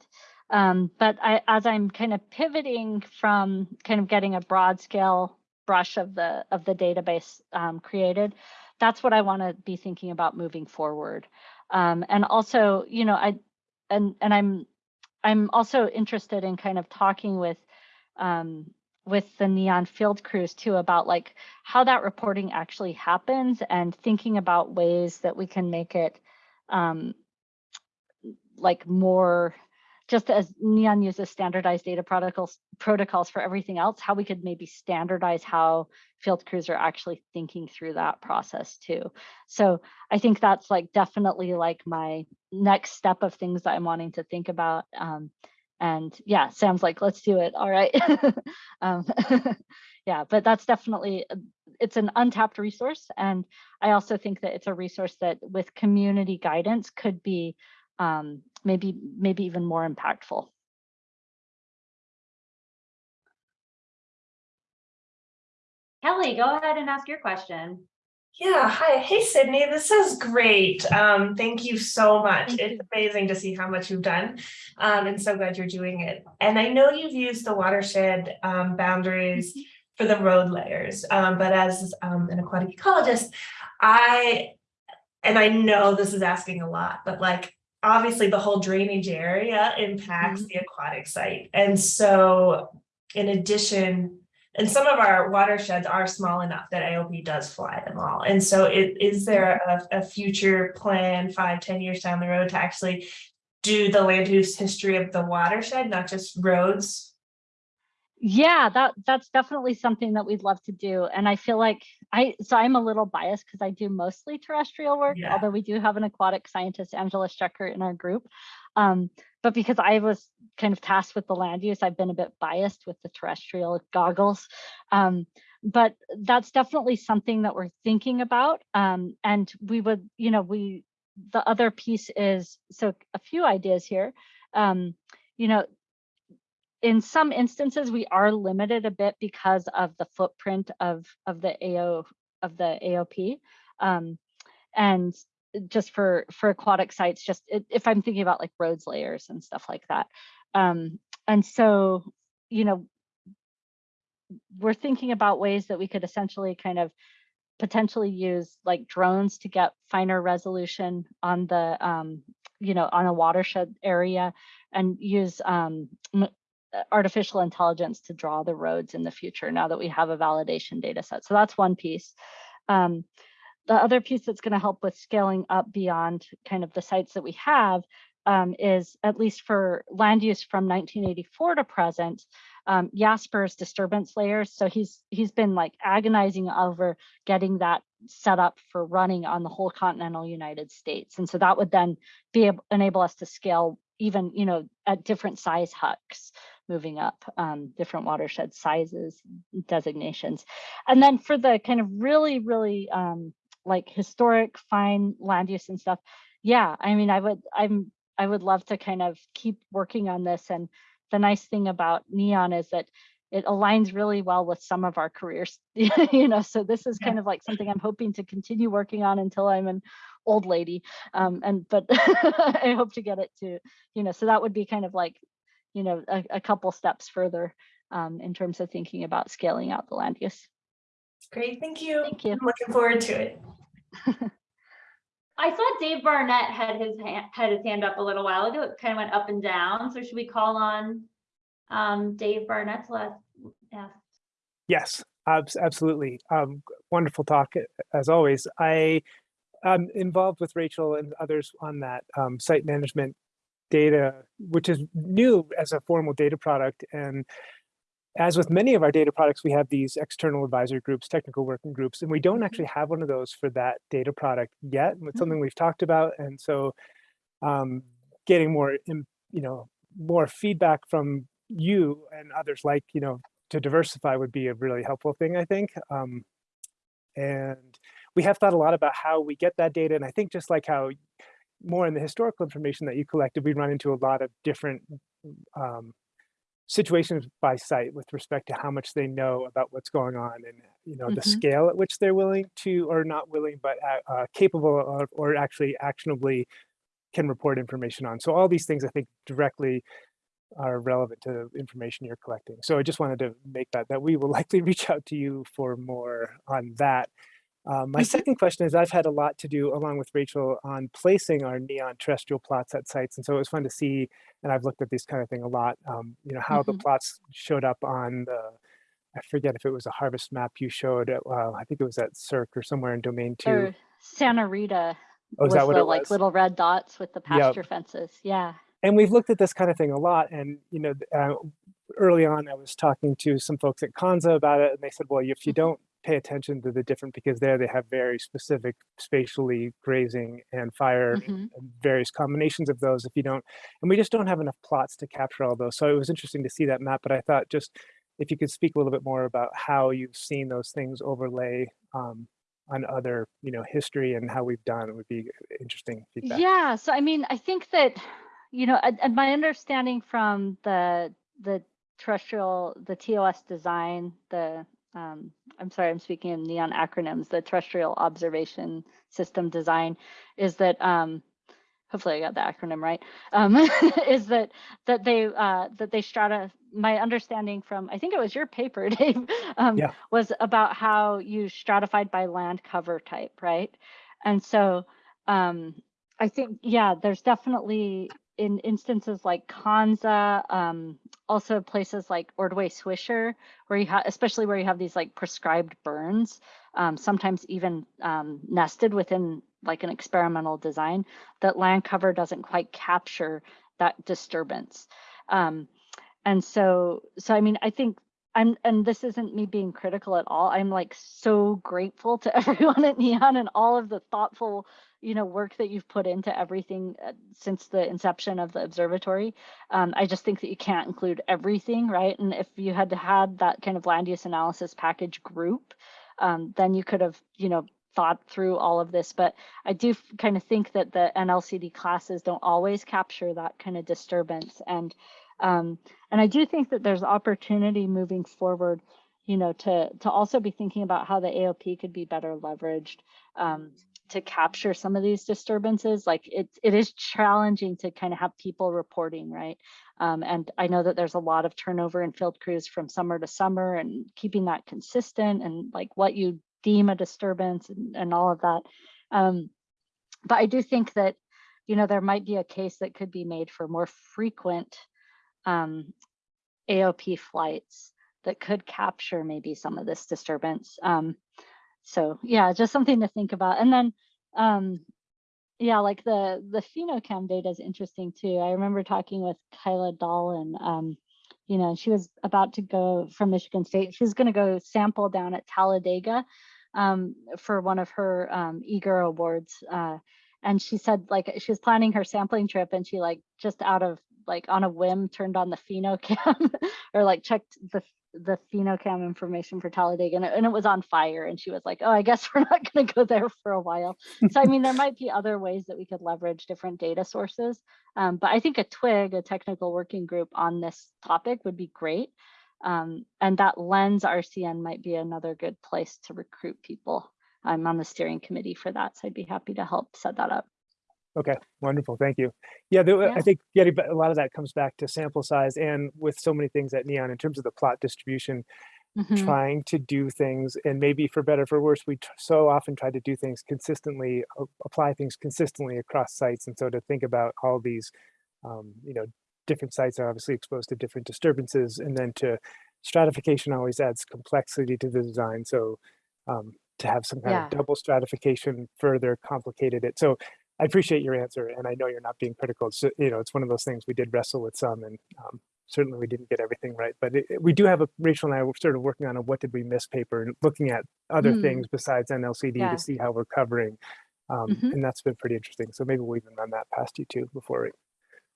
Um, but I, as I'm kind of pivoting from kind of getting a broad scale brush of the of the database um, created, that's what I want to be thinking about moving forward. Um, and also, you know, I and and I'm I'm also interested in kind of talking with um, with the neon field crews too about like how that reporting actually happens and thinking about ways that we can make it um, like more just as neon uses standardized data protocols protocols for everything else how we could maybe standardize how field crews are actually thinking through that process too. So i think that's like definitely like my next step of things that i'm wanting to think about um, and yeah sam's like let's do it all right um, yeah but that's definitely it's an untapped resource and i also think that it's a resource that with community guidance could be um, maybe maybe even more impactful. Kelly, go ahead and ask your question. Yeah, hi. Hey, Sydney, this is great. Um, thank you so much. Thank it's amazing to see how much you've done. Um, and so glad you're doing it. And I know you've used the watershed um, boundaries Mm-hmm. for the road layers, um, but as um, an aquatic ecologist, I, and I know this is asking a lot, but like obviously the whole drainage area impacts Mhm. the aquatic site. And so in addition, and some of our watersheds are small enough that AOP does fly them all. And so it, is there a, a future plan five, ten years down the road to actually do the land use history of the watershed, not just roads? Yeah, that that's definitely something that we'd love to do. And I feel like I so I'm a little biased because I do mostly terrestrial work, Yeah. although we do have an aquatic scientist, Angela Strecker, in our group. Um, but because I was kind of tasked with the land use, I've been a bit biased with the terrestrial goggles. Um, but that's definitely something that we're thinking about. Um, and we would, you know, we the other piece is so a few ideas here. Um, you know, in some instances, we are limited a bit because of the footprint of, of the AO, of the AOP. Um, and just for, for aquatic sites, just if I'm thinking about like roads layers and stuff like that. Um, and so, you know, we're thinking about ways that we could essentially kind of potentially use like drones to get finer resolution on the um, you know on a watershed area and use um, uh, artificial intelligence to draw the roads in the future now that we have a validation data set so that's one piece um, the other piece that's going to help with scaling up beyond kind of the sites that we have um, is at least for land use from 1984 to present um, Jasper's disturbance layers. So he's he's been like agonizing over getting that set up for running on the whole continental United States. And so that would then be able enable us to scale even, you know, at different size HUCs moving up, um, different watershed sizes, designations. And then for the kind of really, really um, like historic fine land use and stuff, yeah, I mean, I would, I'm, I would love to kind of keep working on this and the nice thing about neon is that it aligns really well with some of our careers you know so this is kind of like something i'm hoping to continue working on until i'm an old lady um and but i hope to get it to you know so that would be kind of like you know a, a couple steps further um in terms of thinking about scaling out the land use Great, thank you. Thank you. I'm looking forward to it. I saw Dave Barnett had his hand, had his hand up a little while ago. It kind of went up and down. So should we call on um, Dave Barnett to let, yeah. Yes, abs- absolutely. Um, wonderful talk as always. I am involved with Rachel and others on that um, site management data, which is new as a formal data product. And as with many of our data products, we have these external advisory groups, technical working groups, and we don't actually have one of those for that data product yet. It's something we've talked about, and so um, getting more, you know, more feedback from you and others like you know to diversify would be a really helpful thing, I think. Um, and we have thought a lot about how we get that data. And I think just like how more in the historical information that you collected, we run into a lot of different um, situations by site with respect to how much they know about what's going on and you know the Mhm. scale at which they're willing to or not willing but uh, uh, capable of or actually actionably can report information on so all these things i think directly are relevant to the information you're collecting. So I just wanted to make that, that we will likely reach out to you for more on that. Um, my Mhm. second question is I've had a lot to do along with Rachel on placing our neon terrestrial plots at sites. And so it was fun to see, and I've looked at this kind of thing a lot, um, you know, how the Mhm. plots showed up on the, I forget if it was a harvest map you showed, at, uh, I think it was at SERC or somewhere in domain two. or santa rita Oh, is was that what the it like little red dots with the Yep. pasture fences yeah and we've looked at this kind of thing a lot. And you know, uh, early on, I was talking to some folks at Konza about it, and they said, "Well, if you Mhm. don't pay attention to the different, because there they have very specific spatially grazing and fire, Mhm. and various combinations of those. If you don't, and we just don't have enough plots to capture all those. So it was interesting to see that map. But I thought just if you could speak a little bit more about how you've seen those things overlay um, on other, you know, history and how we've done, it would be interesting feedback. Yeah, so I mean, I think that, you know, and, and my understanding from the the terrestrial, the TOS design, the um, I'm sorry, I'm speaking in neon acronyms, the terrestrial observation system design, is that um, hopefully I got the acronym right, um, is that that they uh, that they strata. My understanding from I think it was your paper, Dave, um, Yeah. was about how you stratified by land cover type, right? And so um, I think yeah, there's definitely in instances like Konza, um, also places like Ordway Swisher, where you have, especially where you have these like prescribed burns, um, sometimes even um, nested within like an experimental design, that land cover doesn't quite capture that disturbance. Um, and so, so I mean, I think I'm, and this isn't me being critical at all. I'm like so grateful to everyone at Neon and all of the thoughtful, you know, work that you've put into everything uh, since the inception of the observatory. Um, I just think that you can't include everything, right? And if you had had that kind of land use analysis package group, um, then you could have, you know, thought through all of this. But I do kind of think that the NLCD classes don't always capture that kind of disturbance. And Um, and I do think that there's opportunity moving forward, you know, to to also be thinking about how the AOP could be better leveraged um, to capture some of these disturbances. Like it, it is challenging to kind of have people reporting, right? Um, and I know that there's a lot of turnover in field crews from summer to summer and keeping that consistent and like what you deem a disturbance and, and all of that. Um, but I do think that, you know, there might be a case that could be made for more frequent um, AOP flights that could capture maybe some of this disturbance. Um, so yeah, just something to think about. And then, um, yeah, like the the phenocam data is interesting too. I remember talking with Kyla Dahlin. Um, you know, she was about to go from Michigan State. She was going to go sample down at Talladega um, for one of her um, eager awards. Uh, and she said like she was planning her sampling trip and she like just out of like on a whim turned on the phenocam or like checked the the phenocam information for Talladega and it, and it was on fire and she was like oh I guess we're not going to go there for a while. So I mean there might be other ways that we could leverage different data sources um, but I think a twig a technical working group on this topic would be great um, and that lens RCN might be another good place to recruit people. I'm on the steering committee for that so I'd be happy to help set that up Okay, wonderful, thank you. Yeah, there, Yeah. I think getting a lot of that comes back to sample size and with so many things at Neon in terms of the plot distribution, Mhm. trying to do things and maybe for better or for worse, we so often try to do things consistently, apply things consistently across sites. And so to think about all these, um, you know, different sites are obviously exposed to different disturbances and then to stratification always adds complexity to the design. So um, to have some kind Yeah. of double stratification further complicated it. So I appreciate your answer, and I know you're not being critical. So, you know, it's one of those things we did wrestle with some, and um, certainly we didn't get everything right. But it, it- we do have a Rachel and I were sort of working on a what did we miss paper and looking at other Mm. things besides NLCD Yeah. to see how we're covering, um, Mhm. and that's been pretty interesting. So maybe we'll even run that past you too before we,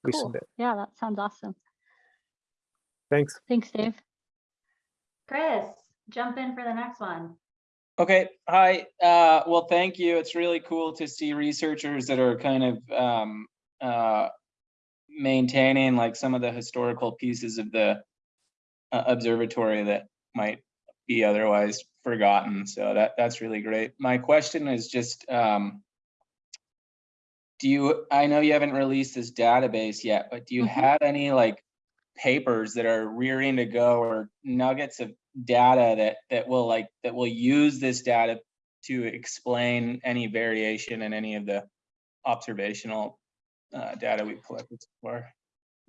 we Cool. submit. Yeah, that sounds awesome. Thanks. Thanks, Dave. Chris, jump in for the next one. Okay, hi, uh, well, thank you. It's really cool to see researchers that are kind of, um, uh, maintaining like some of the historical pieces of the uh, observatory that might be otherwise forgotten. So that, that's really great. My question is just, um, do you, I know you haven't released this database yet, but do you Mhm. have any like papers that are rearing to go or nuggets of data that that will like that will use this data to explain any variation in any of the observational uh, data we've collected so far.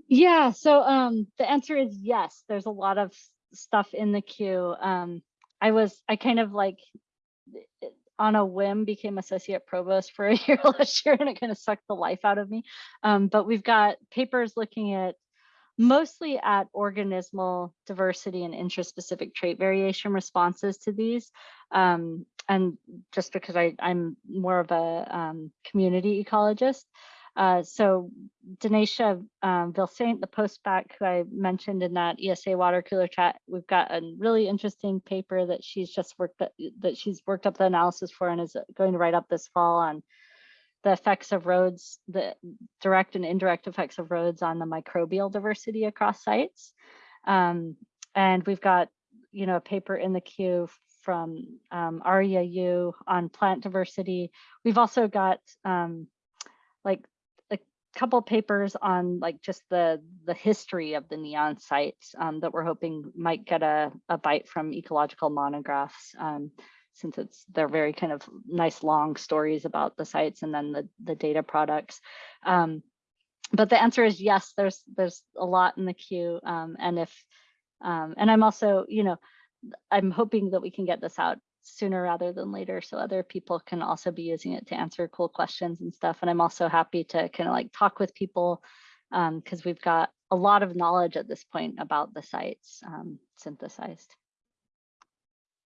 Yeah, so um, the answer is yes. There's a lot of stuff in the queue. Um, I was, I kind of like on a whim became associate provost for a year last year and it kind of sucked the life out of me. Um, but we've got papers looking at mostly at organismal diversity and interspecific trait variation responses to these. Um, and just because I, I'm more of a um, community ecologist. Uh, so Denisha um, Vilsaint, the postback who I mentioned in that ESA water cooler chat, we've got a really interesting paper that she's just worked that, that she's worked up the analysis for and is going to write up this fall on the effects of roads, the direct and indirect effects of roads on the microbial diversity across sites. Um, and we've got, you know, a paper in the queue from um, Yu on plant diversity. We've also got um, like a couple papers on like just the the history of the neon sites um, that we're hoping might get a, a bite from ecological monographs. Um, since it's they're very kind of nice long stories about the sites and then the the data products. Um, but the answer is yes there's there's a lot in the queue um, and if um, and i'm also you know i'm hoping that we can get this out sooner rather than later so other people can also be using it to answer cool questions and stuff. And i'm also happy to kind of like talk with people because we've got a lot of knowledge at this point about the sites um, synthesized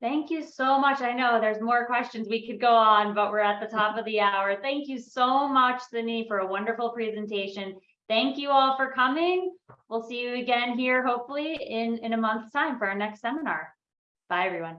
Thank you so much. I know there's more questions we could go on, but we're at the top of the hour. Thank you so much, Sydney, for a wonderful presentation. Thank you all for coming. We'll see you again here hopefully in, in a month's time for our next seminar. Bye, everyone.